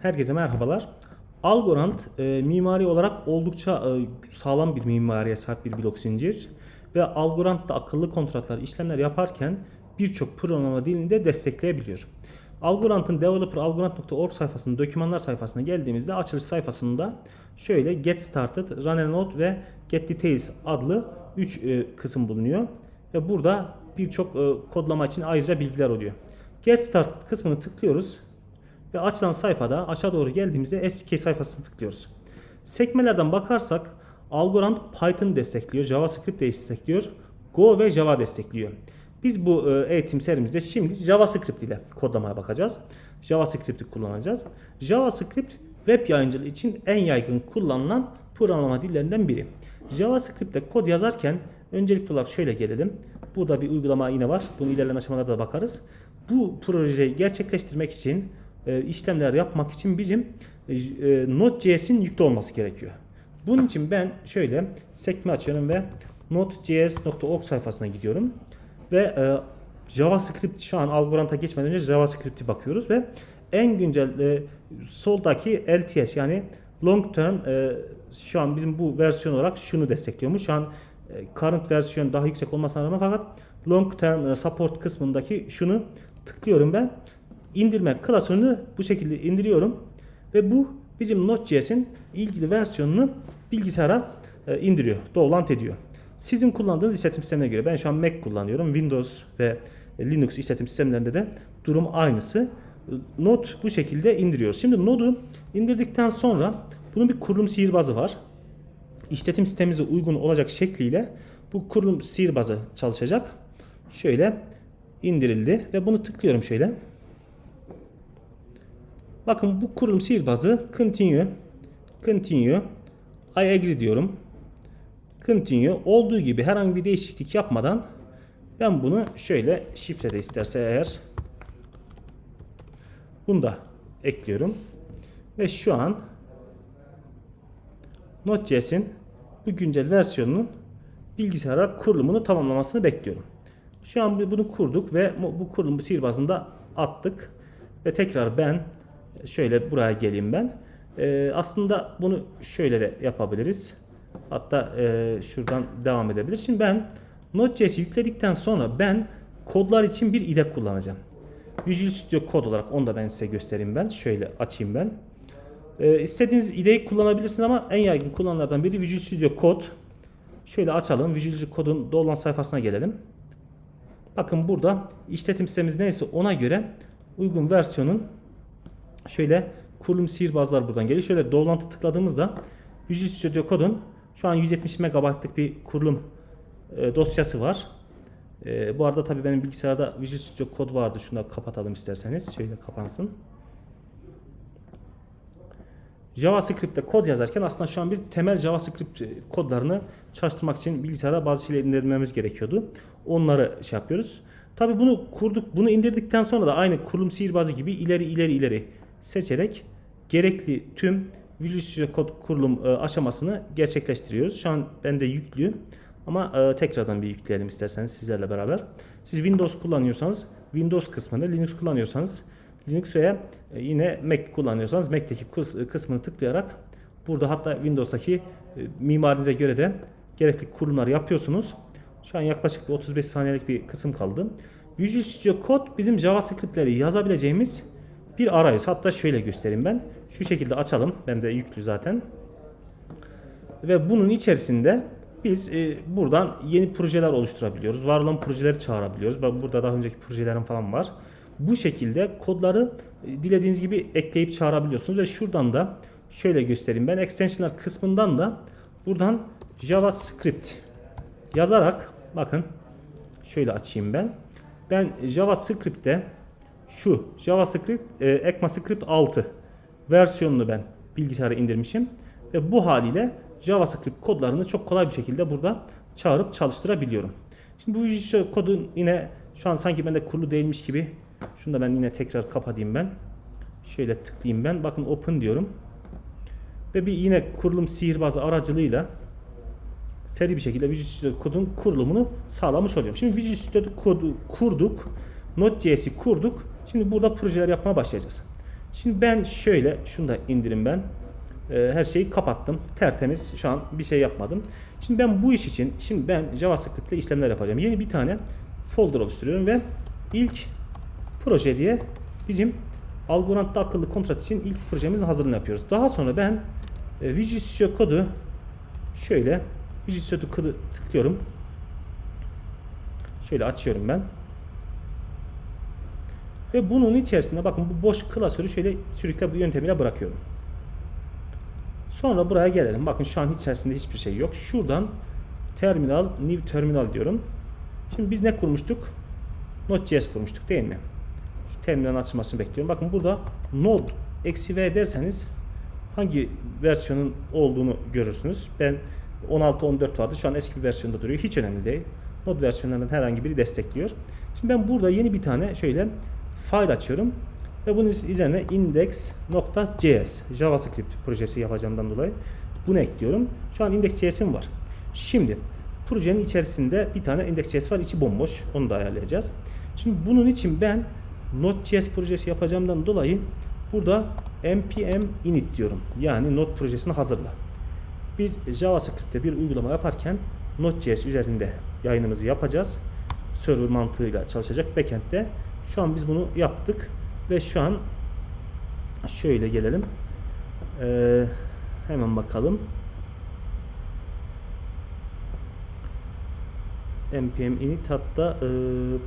Herkese merhabalar. Algorand e, mimari olarak oldukça e, sağlam bir mimariye sahip bir blok zincir ve Algorand da akıllı kontratlar işlemler yaparken birçok programlama dilini de destekleyebiliyor. Algorand'ın developer algorand.org sayfasının dokümanlar sayfasına geldiğimizde açılış sayfasında şöyle get started, run a node ve get details adlı 3 kısım bulunuyor. Ve burada birçok e, kodlama için ayrıca bilgiler oluyor. Get started kısmını tıklıyoruz. Ve açılan sayfada aşağı doğru geldiğimizde SDK sayfasını tıklıyoruz. Sekmelerden bakarsak Algorand Python destekliyor, JavaScript destekliyor, Go ve Java destekliyor. Biz bu e, eğitim serimizde şimdi JavaScript ile kodlamaya bakacağız. JavaScript'i kullanacağız. JavaScript web yayıncılığı için en yaygın kullanılan programlama dillerinden biri. JavaScript'te kod yazarken öncelikli olarak şöyle gelelim. Burada bir uygulama yine var. Bunu ilerleyen aşamalarda da bakarız. Bu projeyi gerçekleştirmek için e, işlemler yapmak için bizim e, Node.js'in yüklü olması gerekiyor. Bunun için ben şöyle sekme açıyorum ve node.js.org sayfasına gidiyorum. Ve e, JavaScript şu an Algorand'a geçmeden önce JavaScript'i bakıyoruz ve en güncel e, soldaki LTS yani long term e, şu an bizim bu versiyon olarak şunu destekliyormuş. Şu an e, current versiyon daha yüksek olmasına rağmen fakat long term e, support kısmındaki şunu tıklıyorum ben indirme klasörünü bu şekilde indiriyorum ve bu bizim Node.js'in ilgili versiyonunu bilgisayara e, indiriyor, download ediyor. Sizin kullandığınız işletim sistemine göre ben şu an Mac kullanıyorum. Windows ve Linux işletim sistemlerinde de durum aynısı. Node bu şekilde indiriyoruz. Şimdi Node'u indirdikten sonra bunun bir kurulum sihirbazı var. İşletim sistemimize uygun olacak şekliyle bu kurulum sihirbazı çalışacak. Şöyle indirildi ve bunu tıklıyorum şöyle. Bakın bu kurum sihirbazı continue continue I agree diyorum. Continue olduğu gibi herhangi bir değişiklik yapmadan ben bunu şöyle şifrede isterse eğer bunu da ekliyorum. Ve şu an Node.js'in bu güncel versiyonunun bilgisayara kurulumunu tamamlamasını bekliyorum. Şu an bunu kurduk ve bu kurulumu sihirbazında attık. Ve tekrar ben şöyle buraya geleyim ben. Ee, aslında bunu şöyle de yapabiliriz. Hatta e, şuradan devam edebiliriz. Şimdi ben Node.js'i yükledikten sonra ben kodlar için bir IDE kullanacağım. Visual Studio Code olarak onu da ben size göstereyim ben. Şöyle açayım ben. Ee, istediğiniz IDE'yi kullanabilirsiniz ama en yaygın kullanılardan biri Visual Studio Code. Şöyle açalım. Visual Studio Code'un dolan sayfasına gelelim. Bakın burada işletim sistemimiz neyse ona göre uygun versiyonun şöyle kurulum sihirbazlar buradan geliyor. Şöyle dolantı tıkladığımızda Visual Studio Code'un şu an 170 MB'lık bir kurulum e, dosyası var. E, bu arada tabii benim bilgisayarda Visual Studio Code vardı. Şunu da kapatalım isterseniz. Şöyle kapansın. JavaScript'te kod yazarken aslında şu an biz temel JavaScript kodlarını çalıştırmak için bilgisayara bazı şeyleri indirmemiz gerekiyordu. Onları şey yapıyoruz. Tabi bunu kurduk, bunu indirdikten sonra da aynı kurulum sihirbazı gibi ileri ileri ileri seçerek gerekli tüm Studio Code kurulum e, aşamasını gerçekleştiriyoruz. Şu an bende yüklü ama e, tekrardan bir yükleyelim isterseniz sizlerle beraber. Siz Windows kullanıyorsanız Windows kısmını, Linux kullanıyorsanız Linux veya e, yine Mac kullanıyorsanız Mac'teki kısmını tıklayarak burada hatta Windows'taki mimarinize göre de gerekli kurulumları yapıyorsunuz. Şu an yaklaşık 35 saniyelik bir kısım kaldı. Visual Studio Code bizim JavaScript'leri yazabileceğimiz bir arayüz. Hatta şöyle göstereyim ben. Şu şekilde açalım. Ben de yüklü zaten. Ve bunun içerisinde biz e, buradan yeni projeler oluşturabiliyoruz. Var olan projeleri çağırabiliyoruz. Burada daha önceki projelerim falan var. Bu şekilde kodları e, dilediğiniz gibi ekleyip çağırabiliyorsunuz. Ve şuradan da şöyle göstereyim ben. Extensionlar kısmından da buradan JavaScript yazarak bakın şöyle açayım ben. Ben JavaScript'te şu JavaScript e, ECMAScript 6 versiyonunu ben bilgisayara indirmişim ve bu haliyle JavaScript kodlarını çok kolay bir şekilde burada çağırıp çalıştırabiliyorum. Şimdi bu kodun yine şu an sanki bende kurulu değilmiş gibi şunu da ben yine tekrar kapatayım ben. Şöyle tıklayayım ben. Bakın open diyorum. Ve bir yine kurulum sihirbazı aracılığıyla seri bir şekilde Visual Studio kodun kurulumunu sağlamış oluyorum. Şimdi Visual Studio kodu kurduk. Node.js'i kurduk. Şimdi burada projeler yapmaya başlayacağız. Şimdi ben şöyle şunu da indirim ben. Ee, her şeyi kapattım. Tertemiz. Şu an bir şey yapmadım. Şimdi ben bu iş için şimdi ben JavaScript ile işlemler yapacağım. Yeni bir tane folder oluşturuyorum ve ilk proje diye bizim Algorand'da akıllı kontrat için ilk projemizin hazırlığını yapıyoruz. Daha sonra ben e, Visual Studio kodu şöyle Visual Studio kodu tıklıyorum. Şöyle açıyorum ben. Ve bunun içerisinde bakın bu boş klasörü şöyle sürükle bu yöntemiyle bırakıyorum. Sonra buraya gelelim. Bakın şu an içerisinde hiçbir şey yok. Şuradan terminal, new terminal diyorum. Şimdi biz ne kurmuştuk? Node.js kurmuştuk değil mi? Şu terminalin açılmasını bekliyorum. Bakın burada node eksi v derseniz hangi versiyonun olduğunu görürsünüz. Ben 16.14 vardı. Şu an eski bir versiyonda duruyor. Hiç önemli değil. Node versiyonlarından herhangi biri destekliyor. Şimdi ben burada yeni bir tane şöyle file açıyorum. Ve bunun üzerine index.js JavaScript projesi yapacağımdan dolayı bunu ekliyorum. Şu an index.js'im var. Şimdi projenin içerisinde bir tane index.js var. içi bomboş. Onu da ayarlayacağız. Şimdi bunun için ben Node.js projesi yapacağımdan dolayı burada npm init diyorum. Yani Node projesini hazırla. Biz JavaScript'te bir uygulama yaparken Node.js üzerinde yayınımızı yapacağız. Server mantığıyla çalışacak backend'de. Şu an biz bunu yaptık ve şu an şöyle gelelim. Ee, hemen bakalım. npm init hatta e,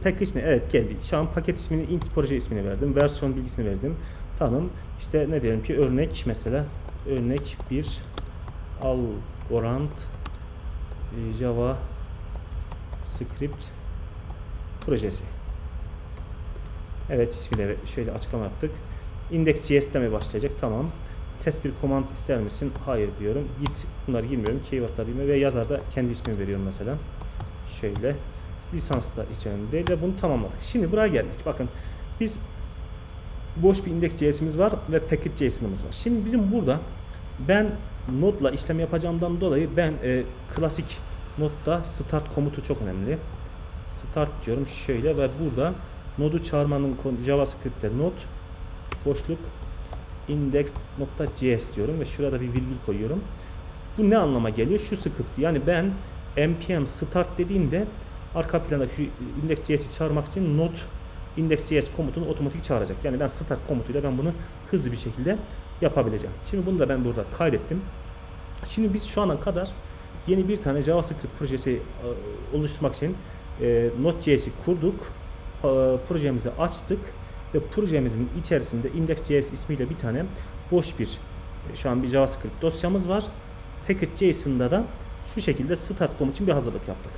package ne? Evet geldi. Şu an paket ismini int proje ismini verdim. Versiyon bilgisini verdim. Tamam. İşte ne diyelim ki örnek mesela örnek bir Algorand e, Java script projesi. Evet de şöyle açıklama yaptık. Index.js'te mi başlayacak? Tamam. Test bir command ister misin? Hayır diyorum. Git bunları girmiyorum. Keyword'lar girmiyorum ve yazarda kendi ismimi veriyorum mesela. Şöyle. Lisans da hiç önemli değil ve bunu tamamladık. Şimdi buraya geldik. Bakın biz boş bir index.js'imiz var ve package.js'imiz var. Şimdi bizim burada ben Node'la işlem yapacağımdan dolayı ben e, klasik Node'da start komutu çok önemli. Start diyorum şöyle ve burada Node'u çağırmanın JavaScript'te node boşluk index.js diyorum ve şurada bir virgül koyuyorum. Bu ne anlama geliyor? Şu script yani ben npm start dediğimde arka planda şu index.js'i çağırmak için node index.js komutunu otomatik çağıracak. Yani ben start komutuyla ben bunu hızlı bir şekilde yapabileceğim. Şimdi bunu da ben burada kaydettim. Şimdi biz şu ana kadar yeni bir tane JavaScript projesi e, oluşturmak için e, Node.js'i kurduk. Projemizi açtık ve projemizin içerisinde index.js ismiyle bir tane boş bir e, şu an bir JavaScript dosyamız var. Package.json'da da şu şekilde start komut için bir hazırlık yaptık.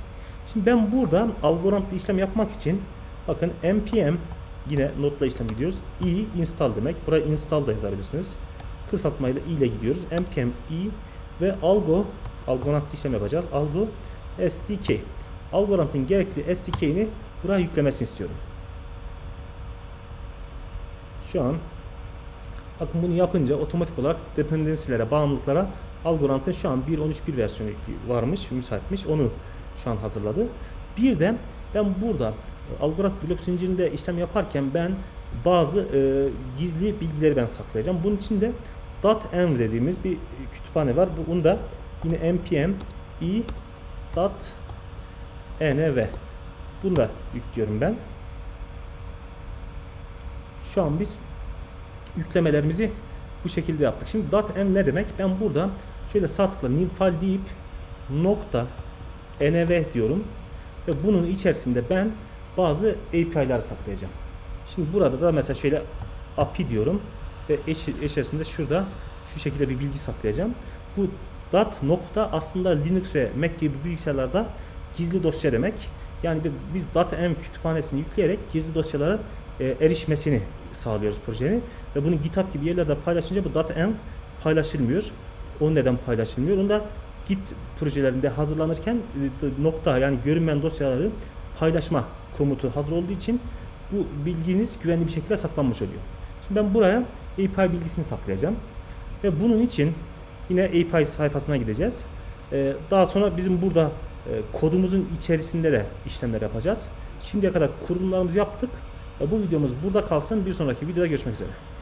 Şimdi ben burada algoritmlı işlem yapmak için bakın npm yine notla işlem gidiyoruz. i install demek. Buraya install da yazabilirsiniz. Kısaltmayla i ile gidiyoruz. npm i ve algo algoritmlı işlem yapacağız. Algo SDK. Algoritmın gerekli SDK'ini buraya yüklemesini istiyorum. Şu an bakın bunu yapınca otomatik olarak dependensilere, bağımlılıklara Algorand'ın şu an 1.13.1 versiyonu varmış, müsaitmiş. Onu şu an hazırladı. Bir de ben burada Algorand blok zincirinde işlem yaparken ben bazı e, gizli bilgileri ben saklayacağım. Bunun için de .env dediğimiz bir kütüphane var. Bunu da yine npm i .env bunu da yüklüyorum ben. Şu an biz yüklemelerimizi bu şekilde yaptık. Şimdi .env ne demek? Ben burada şöyle sağ tıkla new file deyip nokta env diyorum ve bunun içerisinde ben bazı API'ler saklayacağım. Şimdi burada da mesela şöyle API diyorum ve içerisinde şurada şu şekilde bir bilgi saklayacağım. Bu dot nokta aslında Linux ve Mac gibi bilgisayarlarda gizli dosya demek. Yani biz .env kütüphanesini yükleyerek gizli dosyalara e, erişmesini sağlıyoruz projenin ve bunu GitHub gibi yerlerde paylaşınca bu .env paylaşılmıyor. O neden paylaşılmıyor? Onu da Git projelerinde hazırlanırken e, nokta yani görünmeyen dosyaları paylaşma komutu hazır olduğu için bu bilginiz güvenli bir şekilde saklanmış oluyor. Şimdi ben buraya API bilgisini saklayacağım. Ve bunun için yine API sayfasına gideceğiz. Ee, daha sonra bizim burada kodumuzun içerisinde de işlemler yapacağız. Şimdiye kadar kurulumlarımızı yaptık. Bu videomuz burada kalsın. Bir sonraki videoda görüşmek üzere.